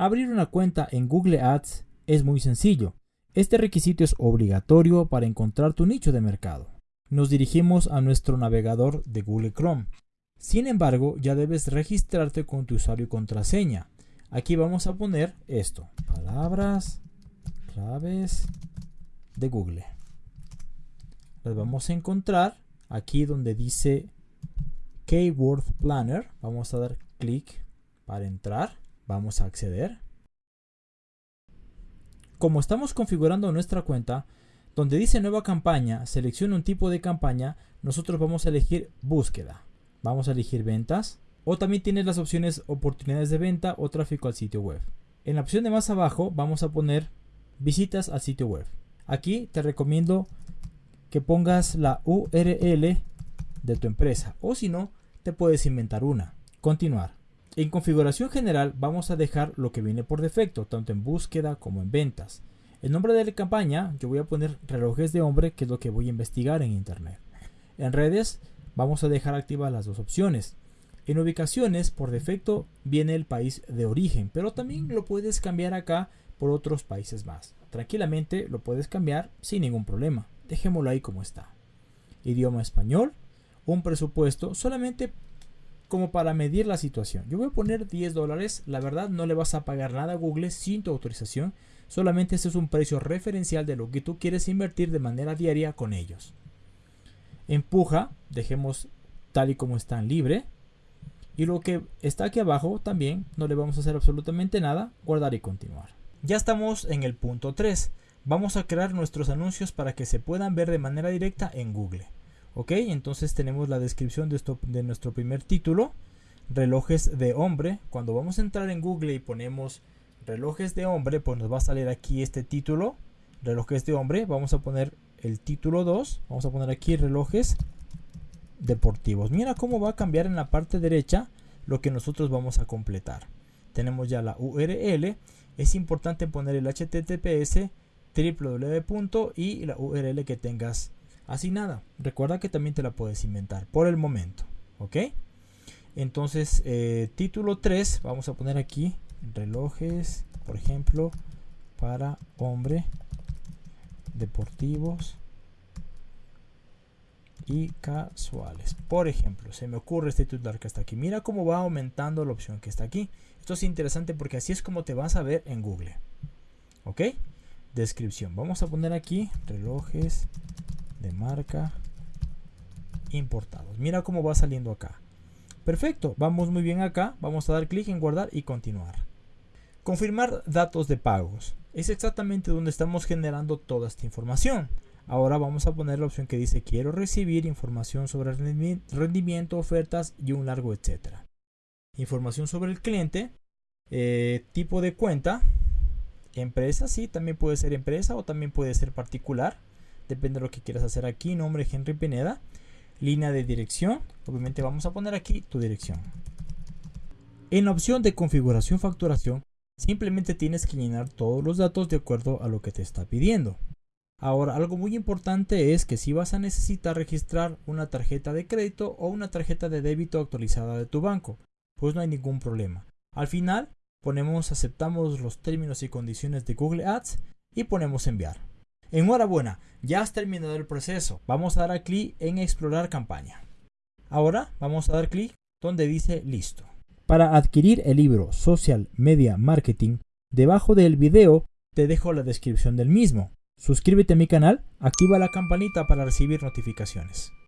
Abrir una cuenta en Google Ads es muy sencillo. Este requisito es obligatorio para encontrar tu nicho de mercado. Nos dirigimos a nuestro navegador de Google Chrome. Sin embargo, ya debes registrarte con tu usuario y contraseña. Aquí vamos a poner esto, palabras claves de Google. Las vamos a encontrar aquí donde dice Keyword Planner. Vamos a dar clic para entrar. Vamos a acceder. Como estamos configurando nuestra cuenta, donde dice nueva campaña, selecciona un tipo de campaña, nosotros vamos a elegir búsqueda. Vamos a elegir ventas. O también tienes las opciones oportunidades de venta o tráfico al sitio web. En la opción de más abajo vamos a poner visitas al sitio web. Aquí te recomiendo que pongas la URL de tu empresa o si no, te puedes inventar una. Continuar. En configuración general vamos a dejar lo que viene por defecto, tanto en búsqueda como en ventas. El nombre de la campaña yo voy a poner relojes de hombre, que es lo que voy a investigar en internet. En redes vamos a dejar activas las dos opciones. En ubicaciones por defecto viene el país de origen, pero también lo puedes cambiar acá por otros países más. Tranquilamente lo puedes cambiar sin ningún problema. Dejémoslo ahí como está. Idioma español, un presupuesto solamente como para medir la situación. Yo voy a poner 10 dólares. La verdad no le vas a pagar nada a Google sin tu autorización. Solamente este es un precio referencial de lo que tú quieres invertir de manera diaria con ellos. Empuja, dejemos tal y como está libre. Y lo que está aquí abajo también no le vamos a hacer absolutamente nada. Guardar y continuar. Ya estamos en el punto 3. Vamos a crear nuestros anuncios para que se puedan ver de manera directa en Google. Ok, entonces tenemos la descripción de, esto, de nuestro primer título. Relojes de hombre. Cuando vamos a entrar en Google y ponemos relojes de hombre, pues nos va a salir aquí este título. Relojes de hombre. Vamos a poner el título 2. Vamos a poner aquí relojes deportivos. Mira cómo va a cambiar en la parte derecha lo que nosotros vamos a completar. Tenemos ya la URL es importante poner el https www. y la URL que tengas asignada. Recuerda que también te la puedes inventar por el momento. ¿Ok? Entonces, eh, título 3, vamos a poner aquí relojes, por ejemplo, para hombre, deportivos y casuales. Por ejemplo, se me ocurre este titular que está aquí. Mira cómo va aumentando la opción que está aquí. Esto es interesante porque así es como te vas a ver en Google. ¿Ok? Descripción. Vamos a poner aquí relojes de marca importados. Mira cómo va saliendo acá. Perfecto, vamos muy bien acá. Vamos a dar clic en guardar y continuar. Confirmar datos de pagos. Es exactamente donde estamos generando toda esta información. Ahora vamos a poner la opción que dice quiero recibir información sobre rendimiento, ofertas y un largo etcétera. Información sobre el cliente, eh, tipo de cuenta, empresa, sí, también puede ser empresa o también puede ser particular. Depende de lo que quieras hacer aquí. Nombre Henry Pineda. Línea de dirección. Obviamente vamos a poner aquí tu dirección. En la opción de configuración facturación, simplemente tienes que llenar todos los datos de acuerdo a lo que te está pidiendo. Ahora, algo muy importante es que si vas a necesitar registrar una tarjeta de crédito o una tarjeta de débito actualizada de tu banco, pues no hay ningún problema. Al final, ponemos aceptamos los términos y condiciones de Google Ads y ponemos enviar. Enhorabuena, ya has terminado el proceso. Vamos a dar clic en explorar campaña. Ahora vamos a dar clic donde dice listo. Para adquirir el libro Social Media Marketing, debajo del video te dejo la descripción del mismo. Suscríbete a mi canal, activa la campanita para recibir notificaciones.